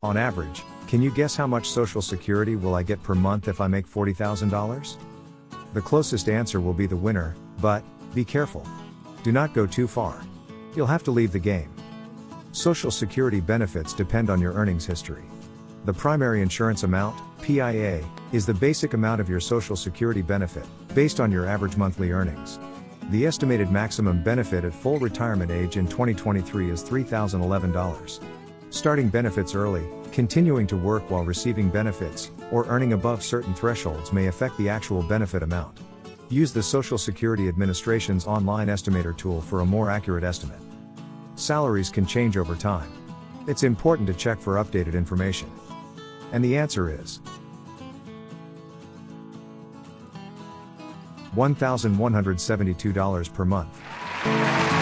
On average, can you guess how much Social Security will I get per month if I make $40,000? The closest answer will be the winner, but, be careful. Do not go too far. You'll have to leave the game. Social Security benefits depend on your earnings history. The primary insurance amount, PIA, is the basic amount of your Social Security benefit, based on your average monthly earnings. The estimated maximum benefit at full retirement age in 2023 is $3,011. Starting benefits early, continuing to work while receiving benefits, or earning above certain thresholds may affect the actual benefit amount. Use the Social Security Administration's online estimator tool for a more accurate estimate. Salaries can change over time. It's important to check for updated information. And the answer is $1,172 per month.